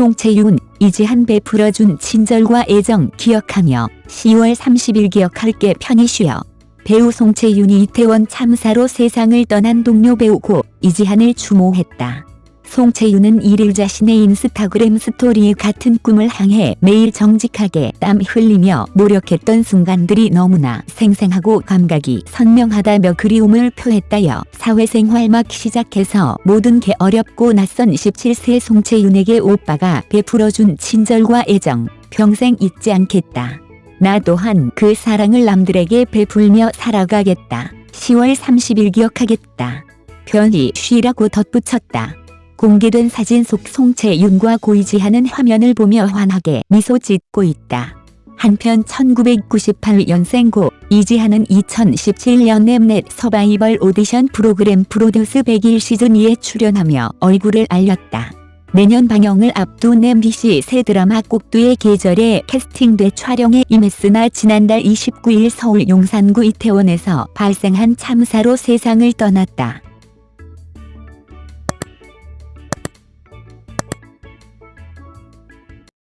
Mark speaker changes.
Speaker 1: 송채윤, 이지한 베풀어준 친절과 애정 기억하며 10월 30일 기억할게 편히 쉬어. 배우 송채윤이 이태원 참사로 세상을 떠난 동료 배우 고 이지한을 추모했다. 송채윤은 이를 자신의 인스타그램 스토리 같은 꿈을 향해 매일 정직하게 땀 흘리며 노력했던 순간들이 너무나 생생하고 감각이 선명하다며 그리움을 표했다여 사회생활 막 시작해서 모든 게 어렵고 낯선 17세 송채윤에게 오빠가 베풀어준 친절과 애정 평생 잊지 않겠다. 나 또한 그 사랑을 남들에게 베풀며 살아가겠다. 10월 30일 기억하겠다. 편히 쉬라고 덧붙였다. 공개된 사진 속 송채윤과 고이지하는 화면을 보며 환하게 미소 짓고 있다. 한편 1998년생 고 이지하는 2017년 넷넷 서바이벌 오디션 프로그램 프로듀스 100일 시즌2에 출연하며 얼굴을 알렸다. 내년 방영을 앞둔 MBC 새 드라마 꼭두의 계절에 캐스팅돼 촬영에 임했으나 지난달 29일 서울 용산구 이태원에서 발생한 참사로 세상을 떠났다.